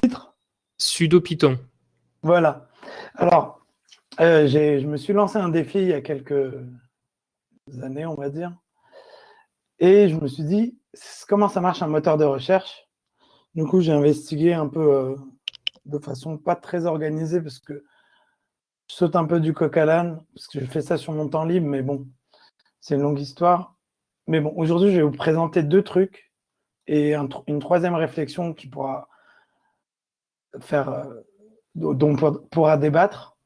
titre Sudo Python. Voilà. Alors, euh, je me suis lancé un défi il y a quelques années, on va dire. Et je me suis dit, comment ça marche un moteur de recherche? Du coup, j'ai investigué un peu euh, de façon pas très organisée parce que je saute un peu du coq à l'âne, parce que je fais ça sur mon temps libre, mais bon, c'est une longue histoire. Mais bon, aujourd'hui, je vais vous présenter deux trucs et une troisième réflexion qui pourra faire, euh, dont on pourra débattre.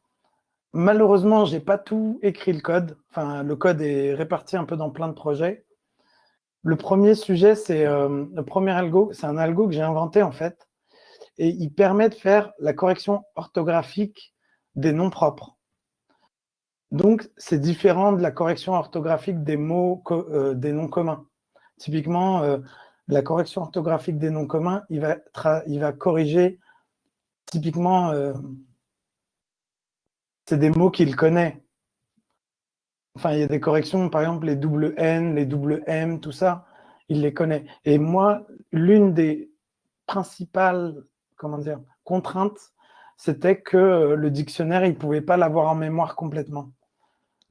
Malheureusement, je n'ai pas tout écrit le code. Enfin, le code est réparti un peu dans plein de projets. Le premier sujet, c'est euh, le premier algo. C'est un algo que j'ai inventé en fait. Et il permet de faire la correction orthographique des noms propres. Donc, c'est différent de la correction orthographique des mots, euh, des noms communs. Typiquement, la correction orthographique des noms communs, il va, il va corriger typiquement, euh, c'est des mots qu'il connaît. Enfin, il y a des corrections, par exemple, les double N, les double M, tout ça, il les connaît. Et moi, l'une des principales comment dire, contraintes, c'était que le dictionnaire, il ne pouvait pas l'avoir en mémoire complètement.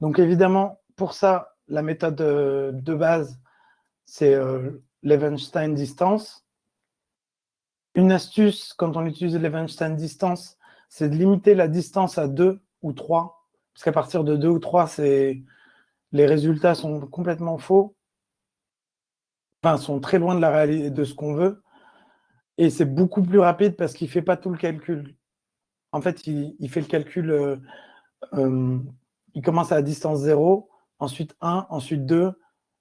Donc évidemment, pour ça, la méthode euh, de base, c'est euh, l'Evenstein distance. Une astuce, quand on utilise l'Evenstein distance, c'est de limiter la distance à 2 ou 3, parce qu'à partir de 2 ou 3, les résultats sont complètement faux, enfin, sont très loin de la réalité de ce qu'on veut, et c'est beaucoup plus rapide parce qu'il ne fait pas tout le calcul. En fait, il, fait le calcul, euh, euh, il commence à distance 0, ensuite 1, ensuite 2,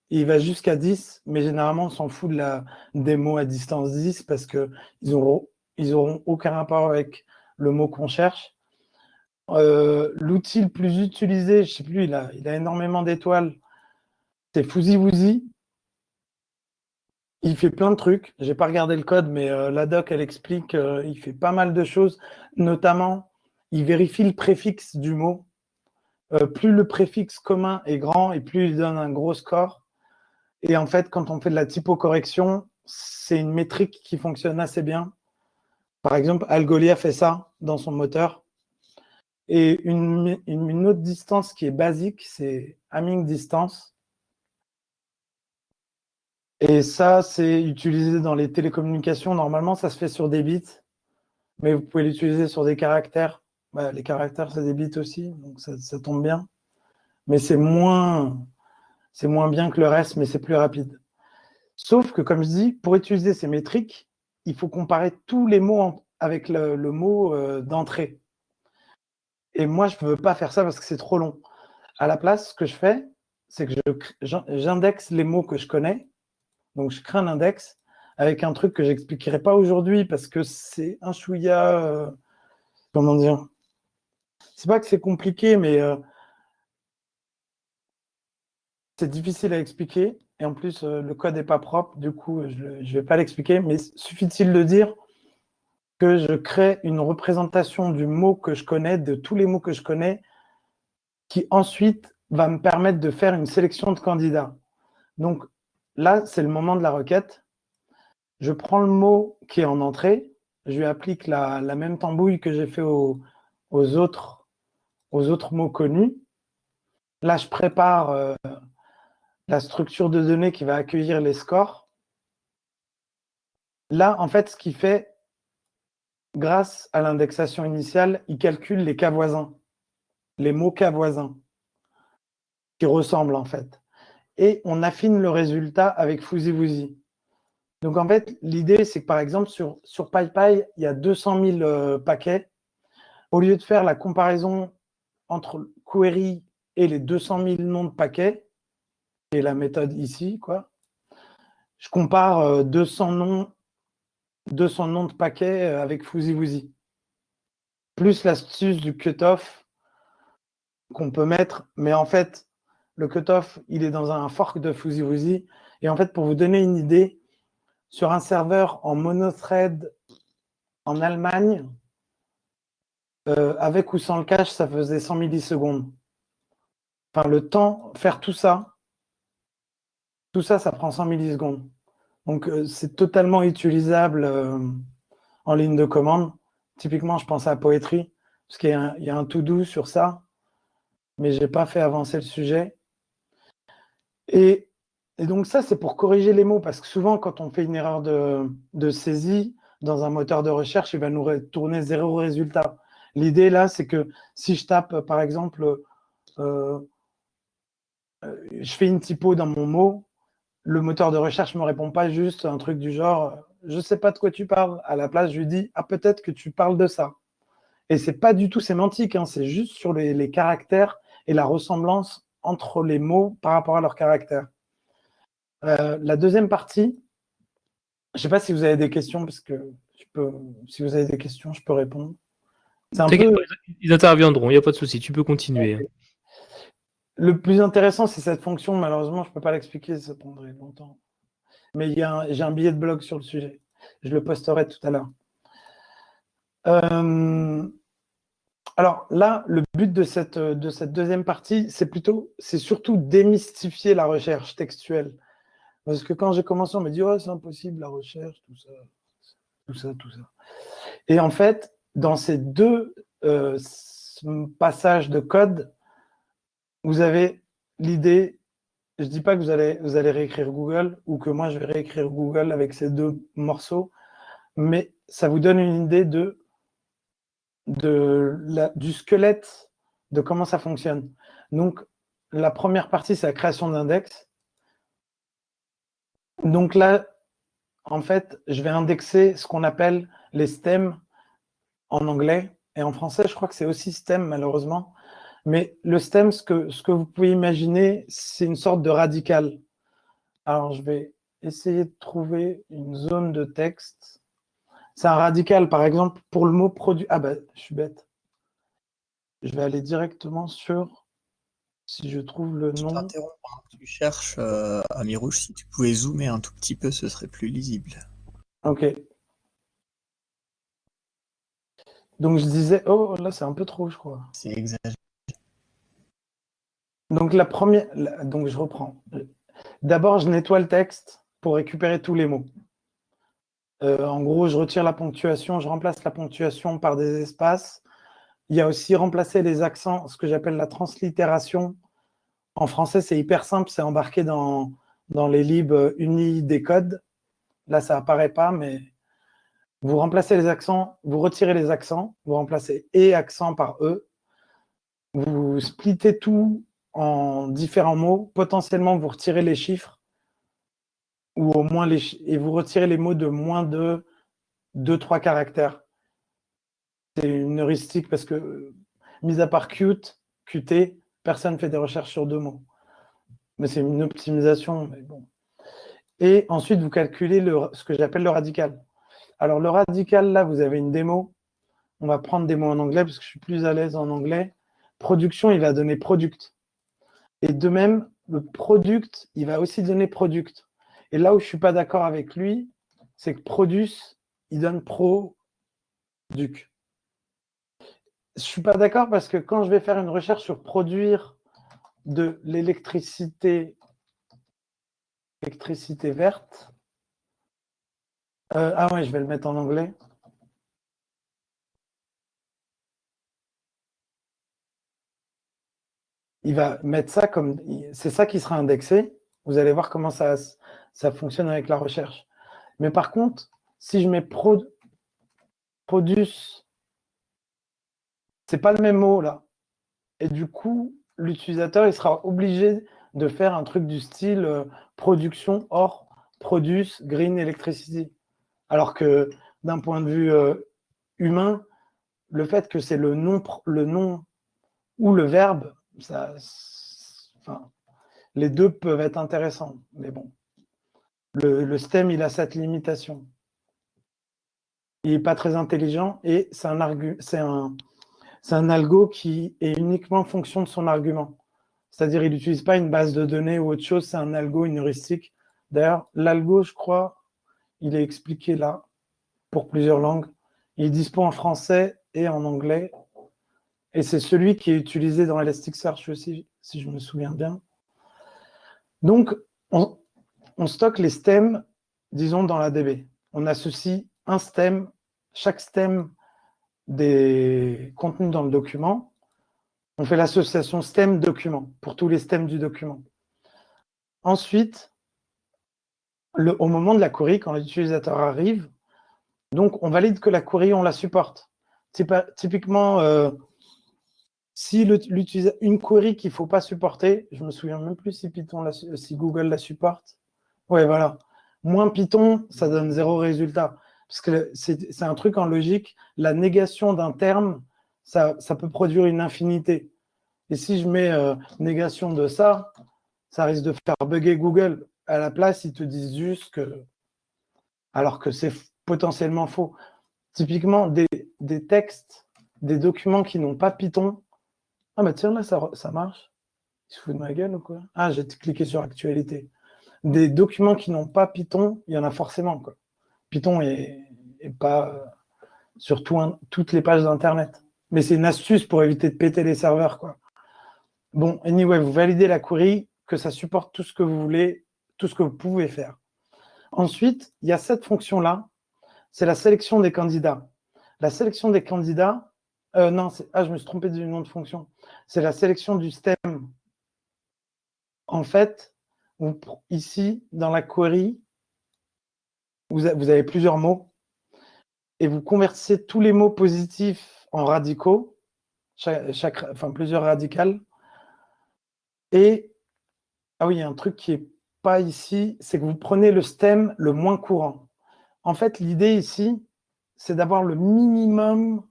il va jusqu'à 10, mais généralement, on s'en fout de la, des mots à distance 10 parce qu'ils n'auront auront aucun rapport avec le mot qu'on cherche. Euh, l'outil le plus utilisé, je ne sais plus, il a, il énormément d'étoiles, c'est Fuzzy Il fait plein de trucs. Je n'ai pas regardé le code, mais euh, la doc, elle explique euh, fait pas mal de choses. Notamment, il vérifie le préfixe du mot. plus le préfixe commun est grand et plus il donne un gros score. Et en fait, quand on fait de la typocorrection, c'est une métrique qui fonctionne assez bien. Par exemple, Algolia fait ça dans son moteur. Et une, autre distance qui est basique, c'est Hamming distance. Et ça, c'est utilisé dans les télécommunications. Normalement, ça se fait sur des bits, mais vous pouvez l'utiliser sur des caractères. Bah, les caractères, c'est des bits aussi, donc ça tombe bien. Mais c'est moins, c'est moins bien que le reste, mais c'est plus rapide. Sauf que, comme je dis, pour utiliser ces métriques, il faut comparer tous les mots avec le, mot euh, d'entrée. Et moi, je ne veux pas faire ça parce que c'est trop long. À la place, ce que je fais, c'est que j'indexe les mots que je connais. Donc, je crée un index avec un truc que je n'expliquerai pas aujourd'hui parce que c'est un chouïa... Euh, comment dire? C'est pas que c'est compliqué, mais... Euh, c'est difficile à expliquer. Et en plus, euh, le code n'est pas propre. Du coup, je ne vais pas l'expliquer. Mais suffit-il de dire que je crée une représentation du mot que je connais, de tous les mots que je connais, qui ensuite va me permettre de faire une sélection de candidats. Donc là, c'est le moment de la requête. Je prends le mot qui est en entrée, je lui applique la, même tambouille que j'ai fait aux, autres, mots connus. Là, je prépare euh, la structure de données qui va accueillir les scores. Là, en fait, ce qu'il fait, grâce à l'indexation initiale, il calcule les cas voisins, les mots cas voisins, qui ressemblent en fait. Et on affine le résultat avec Fuzzy Donc en fait, l'idée, c'est que par exemple, sur, sur PyPy, il y a 200 000 euh, paquets. Au lieu de faire la comparaison entre query et les 200 000 noms de paquets, la méthode ici, quoi. Je compare 200 euh, noms, 200 noms de paquets euh, avec Fuzzy Plus l'astuce du cutoff qu'on peut mettre, mais en fait, le cutoff, il est dans un fork de Fuzzy Et en fait, pour vous donner une idée, sur un serveur en monothread en Allemagne, euh, avec ou sans le cache, ça faisait 100 millisecondes. Enfin, le temps, faire tout ça, tout ça, ça prend 100 millisecondes. Donc, euh, c'est totalement utilisable euh, en ligne de commande. Typiquement, je pense à Poetry, parce qu'il y, a un to-do sur ça, mais je n'ai pas fait avancer le sujet. Et, donc ça, c'est pour corriger les mots, parce que souvent, quand on fait une erreur de, saisie dans un moteur de recherche, il va nous retourner zéro résultat. L'idée là, c'est que si je tape, par exemple, euh, je fais une typo dans mon mot, le moteur de recherche ne me répond pas juste un truc du genre je ne sais pas de quoi tu parles. À la place, je lui dis ah peut-être que tu parles de ça. Et c'est pas du tout sémantique, hein, c'est juste sur les, caractères et la ressemblance entre les mots par rapport à leurs caractères. Euh, la deuxième partie, je ne sais pas si vous avez des questions, parce que je peux, si vous avez des questions, je peux répondre. Ils interviendront, il n'y a pas de souci, tu peux continuer. Le plus intéressant, c'est cette fonction. Malheureusement, je ne peux pas l'expliquer, ça prendrait longtemps. Mais j'ai un billet de blog sur le sujet. Je le posterai tout à l'heure. Euh, alors là, le but de cette, de cette deuxième partie, c'est plutôt, c'est surtout démystifier la recherche textuelle. Parce que quand j'ai commencé, on m'a dit, oh, c'est impossible la recherche, tout ça, tout ça, tout ça. Et en fait, dans ces deux euh, passages de code, vous avez l'idée, je ne dis pas que vous allez, réécrire Google ou que moi je vais réécrire Google avec ces deux morceaux, mais ça vous donne une idée de, du squelette de comment ça fonctionne. Donc, la première partie, c'est la création d'index. Donc là, en fait, je vais indexer ce qu'on appelle les stems en anglais. Et en français, je crois que c'est aussi stem, malheureusement. Mais le stem, ce que, ce que vous pouvez imaginer, c'est une sorte de radical. Alors, je vais essayer de trouver une zone de texte. C'est un radical, par exemple, pour le mot produit. Ah ben, je suis bête. Je vais aller directement sur, si je trouve le nom. Tu cherches, euh, Ami Rouge, si tu pouvais zoomer un tout petit peu, ce serait plus lisible. Ok. Donc je disais, oh là c'est un peu trop, je crois. C'est exagéré. Donc, la première, donc je reprends. D'abord, je nettoie le texte pour récupérer tous les mots. Euh, en gros, je retire la ponctuation, je remplace la ponctuation par des espaces. Il y a aussi remplacer les accents, ce que j'appelle la translittération. En français, c'est hyper simple, c'est embarqué dans, dans les libres unis des codes. Là, ça apparaît pas, mais vous remplacez les accents, vous retirez les accents, vous remplacez et accent par e. Vous splittez tout en différents mots. Potentiellement, vous retirez les chiffres ou au moins les et vous retirez les mots de moins de 2-3 caractères. C'est une heuristique parce que, mis à part cute, QT, personne ne fait des recherches sur deux mots. Mais c'est une optimisation. Mais bon. Et ensuite, vous calculez le, ce que j'appelle le radical. Alors, le radical, là, vous avez une démo. On va prendre des mots en anglais parce que je suis plus à l'aise en anglais. Production, il va donner product. Et de même, le product, il va aussi donner product. Et là où je ne suis pas d'accord avec lui, c'est que produce, il donne produc. Je ne suis pas d'accord parce que quand je vais faire une recherche sur produire de l'électricité électricité verte, euh, ah ouais, je vais le mettre en anglais. Il va mettre ça comme... C'est ça qui sera indexé. Vous allez voir comment ça, ça fonctionne avec la recherche. Mais par contre, si je mets pro, produce, c'est pas le même mot là. Et du coup, l'utilisateur, il sera obligé de faire un truc du style euh, production or produce green electricity. Alors que d'un point de vue euh, humain, le fait que c'est le nom, le nom ou le verbe les deux peuvent être intéressants, mais bon. Le, STEM, il a cette limitation. Il n'est pas très intelligent et c'est un algo qui est uniquement en fonction de son argument. C'est-à-dire, il n'utilise pas une base de données ou autre chose, c'est un algo, une heuristique. D'ailleurs, l'algo, je crois, il est expliqué là, pour plusieurs langues. Il est dispo en français et en anglais. Et c'est celui qui est utilisé dans Elasticsearch aussi, si je me souviens bien. Donc, on, stocke les stems, disons, dans la DB. On associe un stem chaque stem des contenus dans le document, on fait l'association stem-document pour tous les stems du document. Ensuite, au moment de la query, quand l'utilisateur arrive, donc on valide que la query, on la supporte. Typiquement, euh, si une query qu'il ne faut pas supporter, je ne me souviens même plus si si Google la supporte. Ouais, voilà. Moins Python, ça donne zéro résultat. Parce que c'est un truc en logique, la négation d'un terme, ça, peut produire une infinité. Et si je mets euh, négation de ça, ça risque de faire bugger Google. À la place, ils te disent juste que... Alors que c'est potentiellement faux. Typiquement, des, textes, des documents qui n'ont pas Python. Ah bah tiens, là, ça, marche. Il se fout de ma gueule ou quoi? Ah, j'ai cliqué sur actualité. Des documents qui n'ont pas Python, il y en a forcément. Quoi. Python est, pas euh, sur toutes les pages d'Internet. Mais c'est une astuce pour éviter de péter les serveurs. Quoi. Bon, anyway, vous validez la query, que ça supporte tout ce que vous voulez, tout ce que vous pouvez faire. Ensuite, il y a cette fonction-là c'est la sélection des candidats. La sélection des candidats, euh, non, ah, je me suis trompé du nom de fonction. C'est la sélection du stem. En fait, ici, dans la query, vous, avez plusieurs mots et vous convertissez tous les mots positifs en radicaux, enfin plusieurs radicales. Et, ah oui, il y a un truc qui n'est pas ici, c'est que vous prenez le stem le moins courant. En fait, l'idée ici, c'est d'avoir le minimum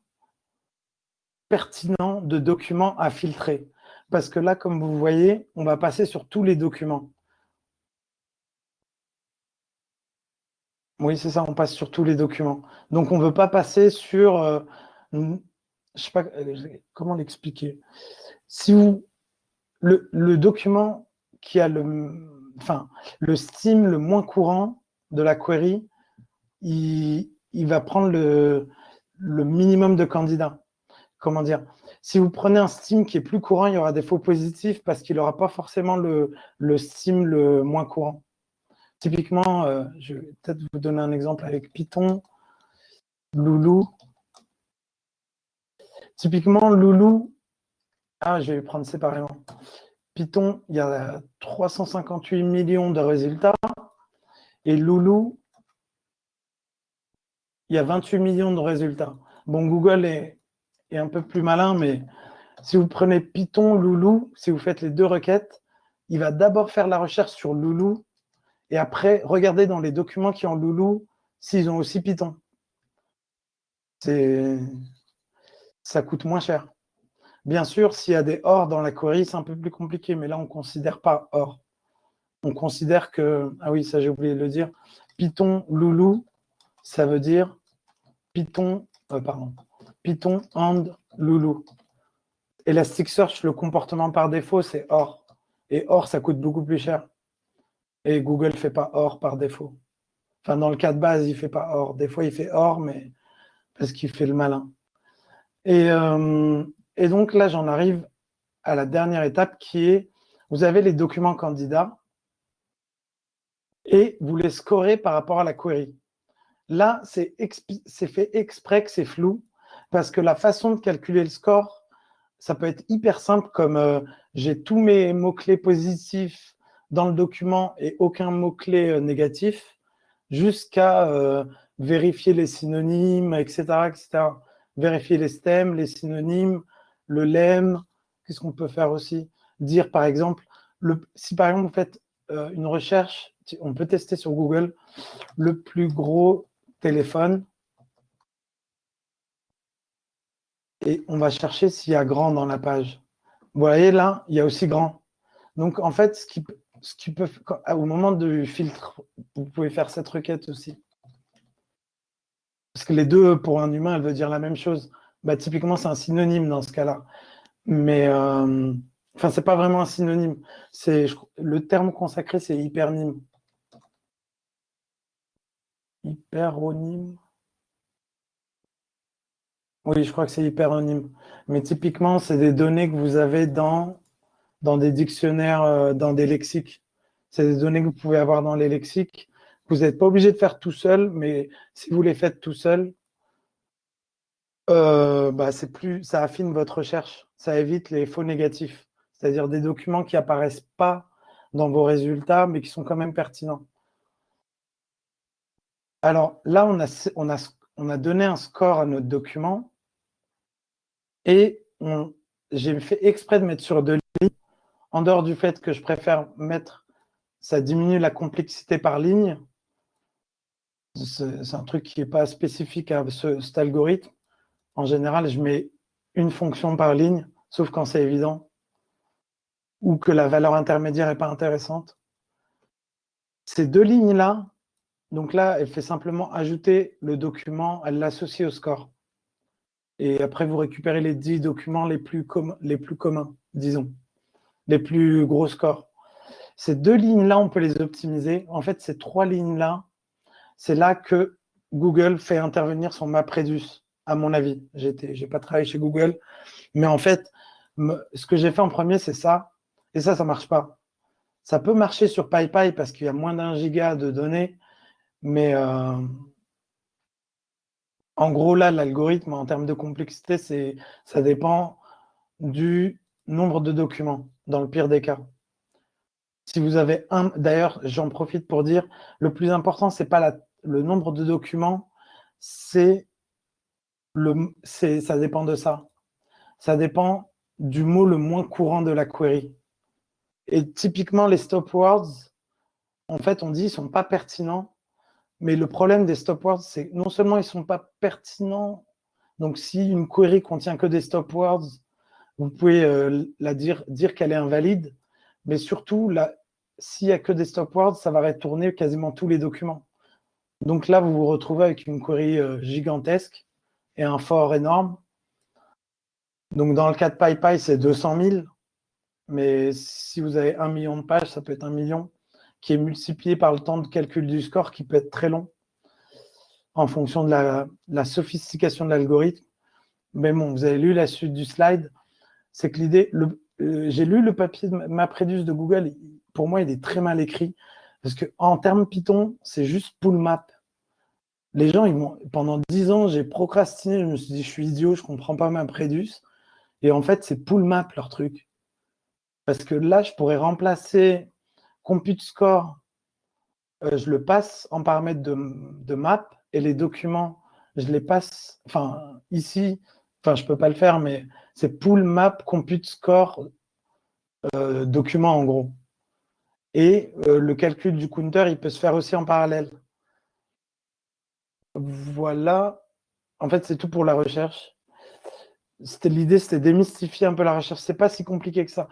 pertinent de documents à filtrer. Parce que là, comme vous voyez, on va passer sur tous les documents. Oui, c'est ça, on passe sur tous les documents. Donc, on ne veut pas passer sur... Euh, je sais pas euh, comment l'expliquer. Si vous... Le, le, document qui a le... Enfin, le steam le moins courant de la query, il, va prendre le, minimum de candidats. Comment dire Si vous prenez un Steam qui est plus courant, il y aura des faux positifs parce qu'il n'aura pas forcément le, le Steam le moins courant. Typiquement, euh, je vais peut-être vous donner un exemple avec Python, Loulou. Typiquement, Loulou, ah, je vais prendre séparément. Python, il y a 358 millions de résultats. Et Loulou, il y a 28 millions de résultats. Bon, Google est, un peu plus malin, mais si vous prenez Python, Loulou, si vous faites les deux requêtes, il va d'abord faire la recherche sur Loulou et après, regardez dans les documents qui ont Loulou s'ils ont aussi Python. Ça coûte moins cher. Bien sûr, s'il y a des OR dans la query, c'est un peu plus compliqué, mais là, on ne considère pas OR. On considère que, ah oui, ça j'ai oublié de le dire, Python, Loulou, ça veut dire Python, euh, pardon, Python and Loulou. Elasticsearch, le comportement par défaut, c'est OR. Et OR, ça coûte beaucoup plus cher. Et Google ne fait pas OR par défaut. Enfin, dans le cas de base, il ne fait pas OR. Des fois, il fait OR, mais parce qu'il fait le malin. Et, euh, et donc là, j'en arrive à la dernière étape qui est, vous avez les documents candidats et vous les scorez par rapport à la query. Là, c'est fait exprès que c'est flou, parce que la façon de calculer le score, ça peut être hyper simple, comme euh, j'ai tous mes mots-clés positifs dans le document et aucun mot-clé euh, négatif, jusqu'à euh, vérifier les synonymes, etc., etc. Vérifier les stems, les synonymes, le lemme, qu'est-ce qu'on peut faire aussi? Dire, par exemple, le, si par exemple vous faites une recherche, on peut tester sur Google, le plus gros téléphone. Et on va chercher s'il y a grand dans la page. Vous voyez là, il y a aussi grand. Donc en fait, ce qui, ce au moment du filtre, vous pouvez faire cette requête aussi. Parce que les deux, pour un humain, elle veut dire la même chose. Bah, typiquement, c'est un synonyme dans ce cas-là. Mais, euh, enfin, c'est pas vraiment un synonyme. C'est Le terme consacré, c'est hypernyme. Hyperonyme. Oui, je crois que c'est hyperonyme. Mais typiquement, c'est des données que vous avez dans, des dictionnaires, euh, dans des lexiques. C'est des données que vous pouvez avoir dans les lexiques. Vous n'êtes pas obligé de faire tout seul, mais si vous les faites tout seul, euh, bah, plus, ça affine votre recherche, ça évite les faux négatifs, c'est-à-dire des documents qui apparaissent pas dans vos résultats, mais qui sont quand même pertinents. Alors là, on a donné un score à notre document et j'ai fait exprès de mettre sur deux lignes, en dehors du fait que je préfère mettre, ça diminue la complexité par ligne, c'est un truc qui n'est pas spécifique à cet algorithme, en général, je mets une fonction par ligne, sauf quand c'est évident, ou que la valeur intermédiaire n'est pas intéressante. Ces deux lignes-là, donc là, elle fait simplement ajouter le document, elle l'associe au score. Et après, vous récupérez les 10 documents les plus, les plus communs, disons, les plus gros scores. Ces deux lignes-là, on peut les optimiser. En fait, ces trois lignes-là, c'est là que Google fait intervenir son MapReduce à mon avis. Je n'ai pas travaillé chez Google. Mais en fait, ce que j'ai fait en premier, c'est ça. Et ça, ça ne marche pas. Ça peut marcher sur PyPy parce qu'il y a moins d'un giga de données. Mais euh, en gros, là, l'algorithme, en termes de complexité, ça dépend du nombre de documents, dans le pire des cas. Si vous avez un, d'ailleurs, j'en profite pour dire, le plus important, ce n'est pas le nombre de documents, c'est ça dépend de ça. Ça dépend du mot le moins courant de la query. Et typiquement, les stop words, en fait, on dit ne sont pas pertinents, mais le problème des stop words, c'est non seulement ils ne sont pas pertinents, donc si une query contient que des stop words, vous pouvez euh, la dire, dire qu'elle est invalide, mais surtout, s'il n'y a que des stop words, ça va retourner quasiment tous les documents. Donc là, vous vous retrouvez avec une query euh, gigantesque et un fort énorme. Donc, dans le cas de PyPy, c'est 200 000. Mais si vous avez un million de pages, ça peut être un million qui est multiplié par le temps de calcul du score qui peut être très long en fonction de la, sophistication de l'algorithme. Mais bon, vous avez lu la suite du slide. C'est que l'idée, euh, j'ai lu le papier de MapReduce de Google. Pour moi, il est très mal écrit parce qu'en termes Python, c'est juste pull map les gens, ils pendant dix ans, j'ai procrastiné, je me suis dit, je suis idiot, je comprends pas ma Prédus. Et en fait, c'est pull map leur truc. Parce que là, je pourrais remplacer compute score, euh, je le passe en paramètre de, map, et les documents, je les passe, enfin, ici, enfin, je peux pas le faire, mais c'est pull map compute score euh, document en gros. Et euh, le calcul du counter, il peut se faire aussi en parallèle. Voilà. En fait, c'est tout pour la recherche. L'idée, c'était démystifier un peu la recherche. C'est pas si compliqué que ça.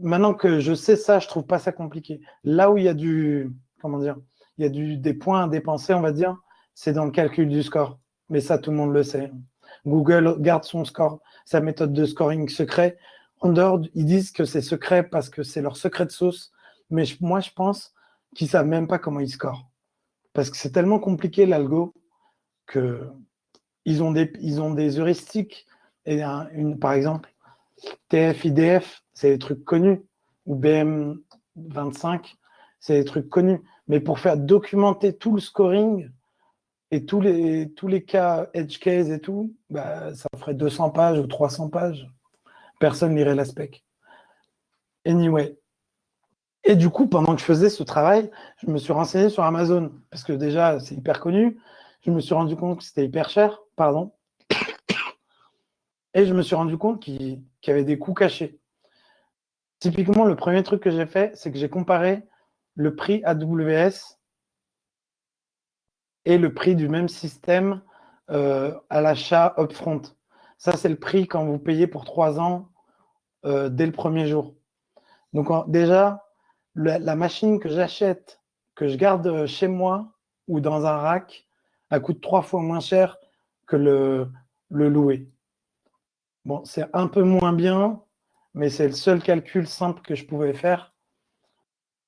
Maintenant que je sais ça, je trouve pas ça compliqué. Là où il y a du, comment il y a des points à dépenser, on va dire, c'est dans le calcul du score. Mais ça, tout le monde le sait. Google garde son score, sa méthode de scoring secret. En dehors, ils disent que c'est secret parce que c'est leur secret de sauce. Mais moi, je pense qu'ils savent même pas comment ils scorent parce que c'est tellement compliqué l'algo que ils ont des, heuristiques. Et par exemple, TF, IDF, c'est des trucs connus, ou BM25, c'est des trucs connus. Mais pour faire documenter tout le scoring et tous les, tous les cas edge case et tout, bah, ça ferait 200 pages ou 300 pages. Personne lirait la spec. Anyway, et du coup, pendant que je faisais ce travail, je me suis renseigné sur Amazon, parce que déjà, c'est hyper connu. Je me suis rendu compte que c'était hyper cher, pardon. Et je me suis rendu compte qu'il y avait des coûts cachés. Typiquement, le premier truc que j'ai fait, c'est que j'ai comparé le prix AWS et le prix du même système euh, à l'achat upfront. Ça, c'est le prix quand vous payez pour trois ans euh, dès le premier jour. Donc déjà, la, machine que j'achète, que je garde chez moi ou dans un rack, elle coûte trois fois moins cher que le, le louer. Bon, c'est un peu moins bien, mais c'est le seul calcul simple que je pouvais faire.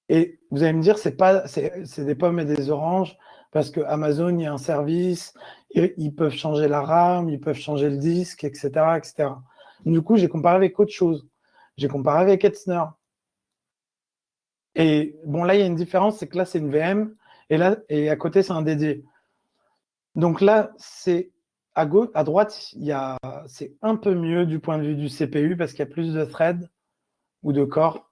Et vous allez me dire, c'est pas, c'est des pommes et des oranges, parce que Amazon, il y a un service, ils, peuvent changer la RAM, ils peuvent changer le disque, etc., etc. Du coup, j'ai comparé avec autre chose. J'ai comparé avec Etzner. Et bon, là, il y a une différence, c'est que là, c'est une VM, et là, et à côté, c'est un DD. Donc là, c'est à, gauche, à droite, c'est un peu mieux du point de vue du CPU parce qu'il y a plus de threads ou de corps.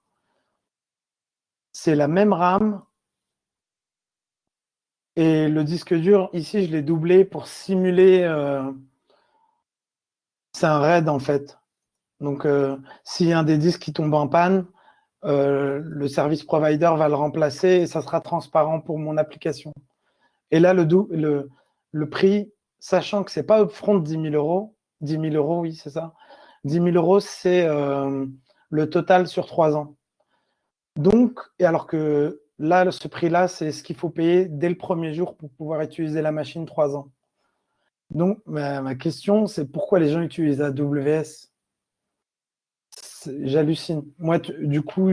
C'est la même RAM. Et le disque dur, ici, je l'ai doublé pour simuler... Euh, c'est un RAID, en fait. Donc, euh, s'il y a un des disques qui tombe en panne, euh, le service provider va le remplacer et ça sera transparent pour mon application. Et là, le prix, sachant que ce n'est pas upfront 10 000 euros, 10 000 euros, oui, c'est ça. 10 000 euros, c'est euh, le total sur trois ans. Donc, et alors que là, ce prix-là, c'est ce qu'il faut payer dès le premier jour pour pouvoir utiliser la machine trois ans. Donc, ma, question, c'est pourquoi les gens utilisent AWS J'hallucine. Moi, du coup,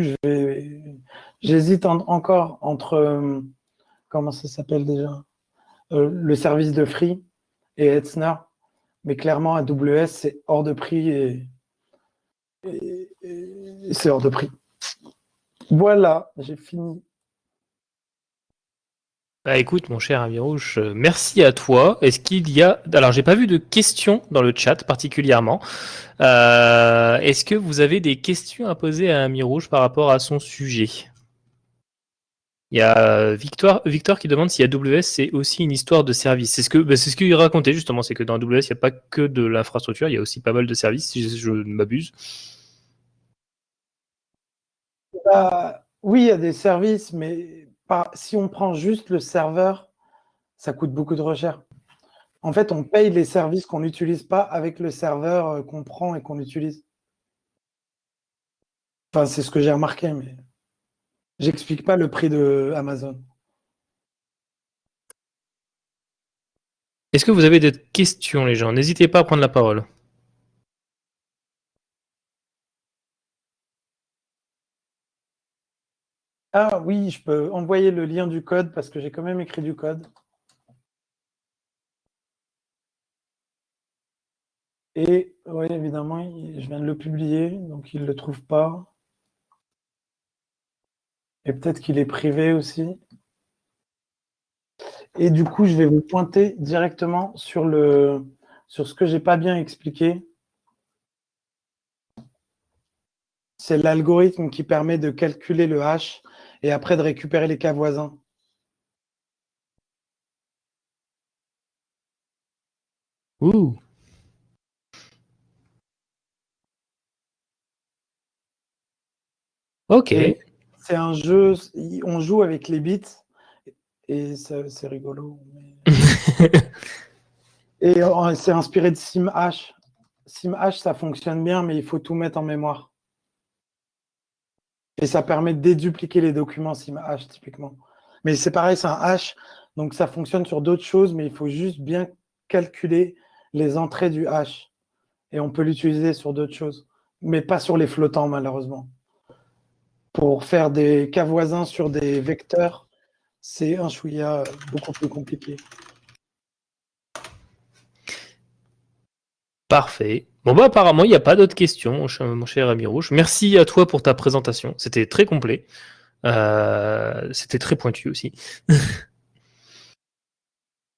j'hésite encore entre, euh, comment ça s'appelle déjà? Euh, Le service de Free et Etzner. Mais clairement, AWS, c'est hors de prix et, c'est hors de prix. Voilà, j'ai fini. Bah écoute, mon cher Ami Rouge, euh, merci à toi. Est-ce qu'il y a... Alors, j'ai pas vu de questions dans le chat particulièrement. Euh, est-ce que vous avez des questions à poser à Ami Rouge par rapport à son sujet? Il y a Victor, qui demande si AWS c'est aussi une histoire de service. C'est ce que bah, c'est ce qu'il racontait justement, c'est que dans AWS il n'y a pas que de l'infrastructure, il y a aussi pas mal de services, si je, ne m'abuse. Bah, oui, il y a des services, mais si on prend juste le serveur, ça coûte beaucoup de recherche. En fait, on paye les services qu'on n'utilise pas avec le serveur euh, qu'on prend et qu'on utilise. Enfin, c'est ce que j'ai remarqué, mais. J'explique pas le prix de Amazon. Est-ce que vous avez des questions, les gens? N'hésitez pas à prendre la parole. Ah oui, je peux envoyer le lien du code parce que j'ai quand même écrit du code. Et oui, évidemment, je viens de le publier, donc il ne le trouve pas. Et peut-être qu'il est privé aussi. Et du coup, je vais vous pointer directement sur, le, sur ce que je n'ai pas bien expliqué. C'est l'algorithme qui permet de calculer le hash et après de récupérer les cas voisins. Ouh. Ok c'est un jeu, on joue avec les bits et c'est rigolo. et euh, c'est inspiré de SimH. SimH, ça fonctionne bien, mais il faut tout mettre en mémoire. Et ça permet de dédupliquer les documents SimH, typiquement. Mais c'est pareil, c'est un hash, donc ça fonctionne sur d'autres choses, mais il faut juste bien calculer les entrées du hash. Et on peut l'utiliser sur d'autres choses, mais pas sur les flottants, malheureusement pour faire des cas voisins sur des vecteurs, c'est un chouïa beaucoup plus compliqué. Parfait. Bon bah apparemment il n'y a pas d'autres questions, mon cher ami rouge. Merci à toi pour ta présentation. C'était très complet. Euh, c'était très pointu aussi.